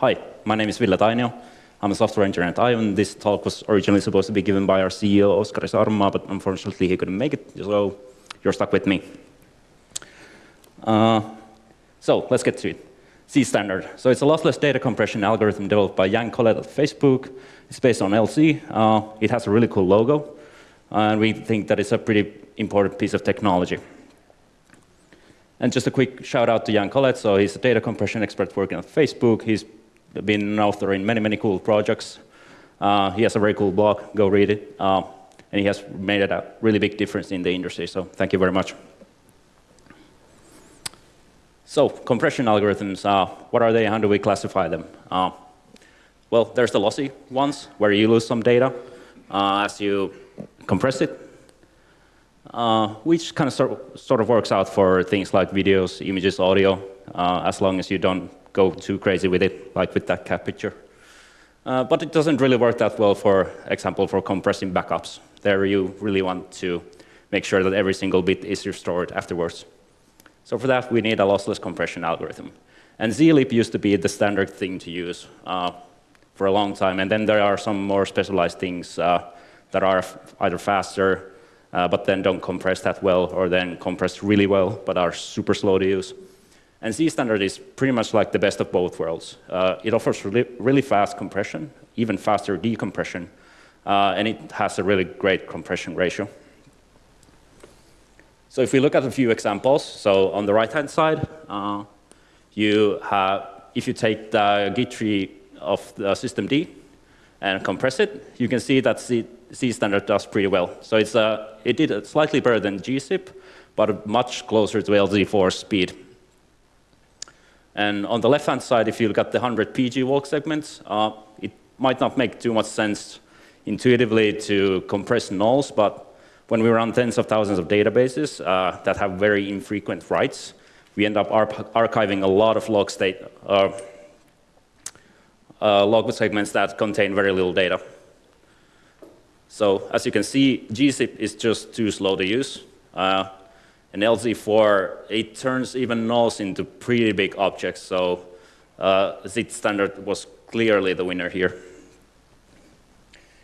hi, my name is Ville Tainio. I'm a software engineer at Aiven. This talk was originally supposed to be given by our CEO, Oskari Saarenmaa, but unfortunately he couldn't make it, so you're stuck with me. Uh, so let's get to it. Zstandard. So it's a lossless data compression algorithm developed by Yann Collet at Facebook. It's based on LZ. Uh, it has a really cool logo, and we think that it's a pretty important piece of technology. And just a quick shout out to Yann Collet. So he's a data compression expert working at Facebook. He's been an author in many, many cool projects. Uh, he has a very cool blog. Go read it. Uh, and he has made a really big difference in the industry. So thank you very much. So compression algorithms, uh, what are they? How do we classify them? Uh, well, there's the lossy ones, where you lose some data uh, as you compress it. Which kind of sort, sort of works out for things like videos, images, audio, uh, as long as you don't go too crazy with it, like with that cat picture. Uh, but it doesn't really work that well, for example, for compressing backups. There you really want to make sure that every single bit is restored afterwards. So for that, we need a lossless compression algorithm. And zlib used to be the standard thing to use uh, for a long time. And then there are some more specialized things uh, that are either faster uh, but then don't compress that well, or then compress really well, but are super slow to use. And Zstandard is pretty much like the best of both worlds. Uh, it offers really, really, fast compression, even faster decompression, uh, and it has a really great compression ratio. So if we look at a few examples, so on the right-hand side, uh, you have, if you take the Git tree of the systemd and compress it, you can see that Z Zstandard does pretty well. So it's, uh, it did slightly better than gzip, but much closer to LZ4 speed. And on the left-hand side, if you look at the 100 PG WAL segments, uh, it might not make too much sense intuitively to compress nulls, but when we run tens of thousands of databases uh, that have very infrequent writes, we end up archiving a lot of log state, uh, uh log segments that contain very little data. So as you can see, gzip is just too slow to use. Uh, and LZ4, it turns even nulls into pretty big objects. So uh, Zstandard was clearly the winner here.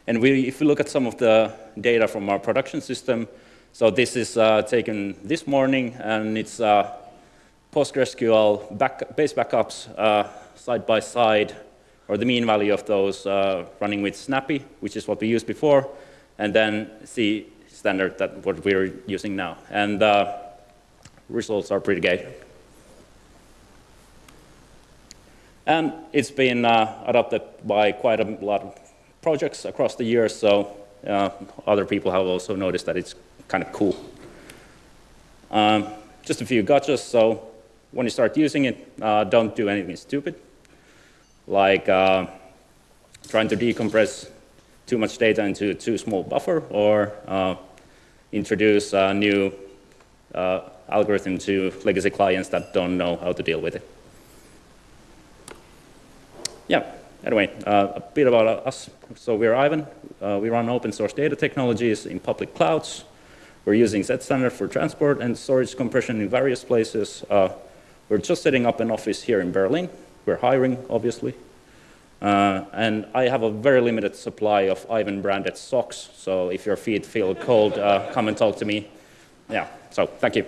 And we, if we look at some of the data from our production system, so this is uh, taken this morning, and it's uh, PostgreSQL back, base backups uh, side by side or the mean value of those uh, running with Snappy, which is what we used before, and then Z standard that what we're using now. And uh, results are pretty good. And it's been uh, adopted by quite a lot of projects across the years, so uh, other people have also noticed that it's kind of cool. Um, just a few gotchas, so when you start using it, uh, don't do anything stupid like uh, trying to decompress too much data into too small buffer or uh, introduce a new uh, algorithm to legacy clients that don't know how to deal with it. Yeah, anyway, uh, a bit about us. So we're Aiven. Uh, we run open source data technologies in public clouds. We're using Zstandard for transport and storage compression in various places. Uh, we're just setting up an office here in Berlin we're hiring, obviously. Uh, and I have a very limited supply of Aiven branded socks. So if your feet feel cold, uh, come and talk to me. Yeah, so thank you.